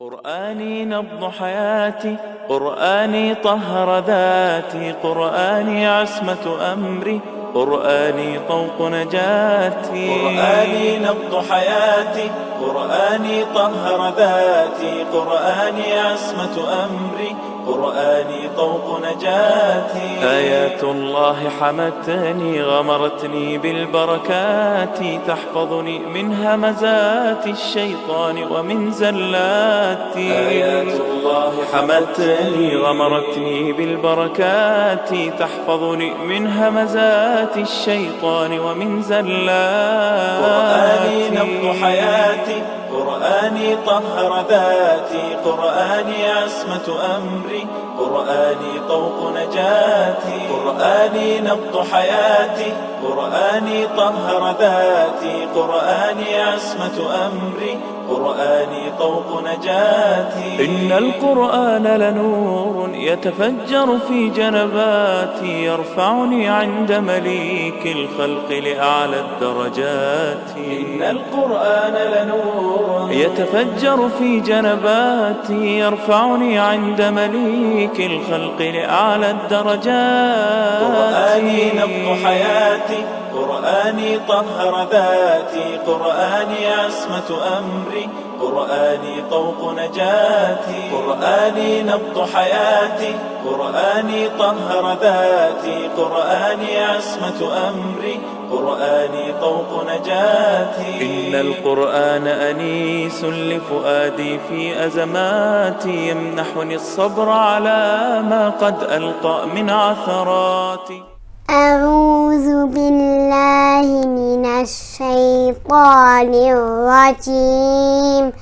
قرآني نبض حياتي قرآني طهر ذاتي قرآني عصمة أمري قرآني طوق نجاتي. قرآني نبض حياتي قرآني طهر ذاتي قرآني عصمة أمري قرآني طوق نجاتي. آيات الله حمتني غمرتني بالبركات تحفظني من همزات الشيطان ومن زلاتي آيات الله حمتني غمرتني بالبركات تحفظني من همزات الشيطان ومن زلاتي قرآني نبض حياتي قرآني طهر ذاتي قرآني عصمة أمري قرآني طوق نجاتي قرآني نبض حياتي قرآني طهر ذاتي قرآني عصمة أمري. قرآني طوق نجاتي. إن القرآن لنور يتفجر في جنباتي يرفعني عند مليك الخلق لأعلى الدرجات. إن القرآن لنور يتفجر في جنباتي يرفعني عند مليك الخلق لأعلى الدرجات. قرآني نبض حياتي. قرآني طهر ذاتي قرآني عصمة أمري قرآني طوق نجاتي قرآني نبض حياتي قرآني طهر ذاتي قرآني عصمة أمري قرآني طوق نجاتي. إن القرآن أنيس لفؤادي في أزماتي يمنحني الصبر على ما قد ألقى من عثراتي. أعوذ بالله من الشيطان الرجيم.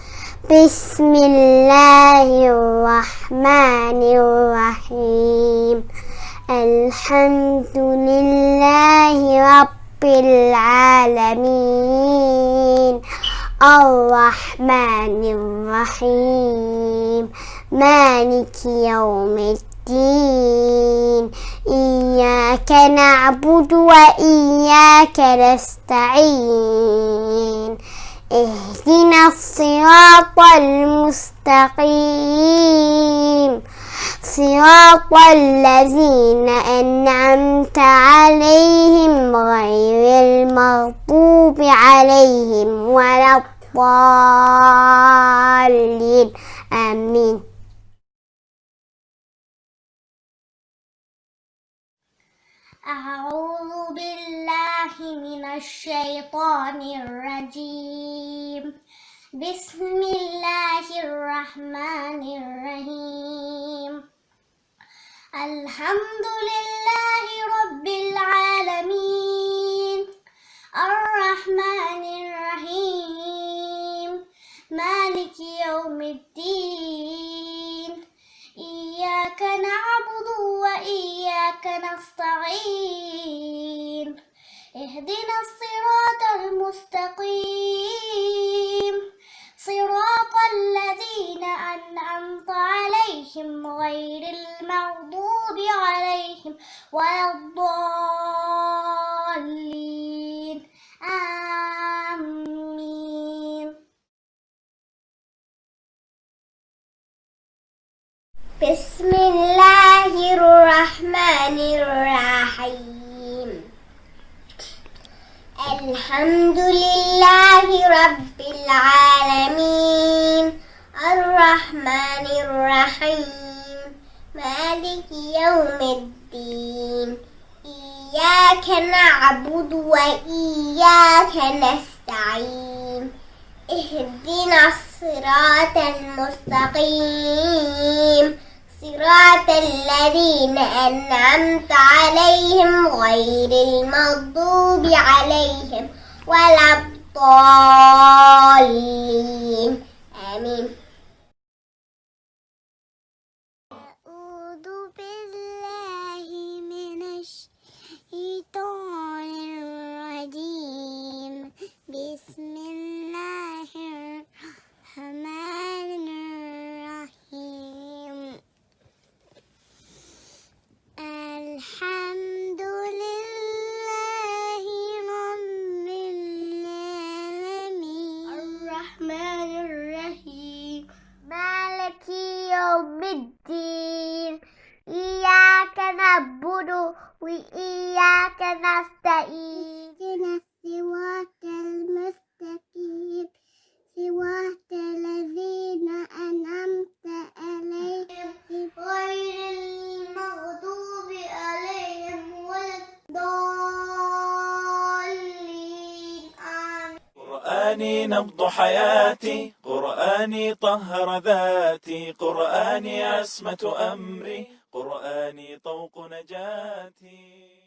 بسم الله الرحمن الرحيم. الحمد لله رب العالمين. الرحمن الرحيم. مالك يوم الدين. إياك نعبد وإياك نستعين اهدنا الصراط المستقيم. صراط الذين أنعمت عليهم غير المغضوب عليهم ولا الضالين. آمين. أعوذ بالله من الشيطان الرجيم. بسم الله الرحمن الرحيم. الحمد لله رب العالمين. الرحمن الرحيم. مالك يوم الدين. وإياك نستعين. اهدنا الصراط المستقيم. صراط الذين أنعمت عليهم غير المغضوب عليهم ولا الضالين. آمين. بسم الله الرحمن الرحيم. الحمد لله رب العالمين. الرحمن الرحيم. مالك يوم الدين. إياك نعبد وإياك نستعين. اهدنا الصراط المستقيم. صراط الذين أنعمت عليهم غير المغضوب عليهم ولا الضالين. الرحمن الرحيم مالك يوم الدين قرآني نبض حياتي قرآني طهر ذاتي قرآني عصمة أمري قرآني طوق نجاتي.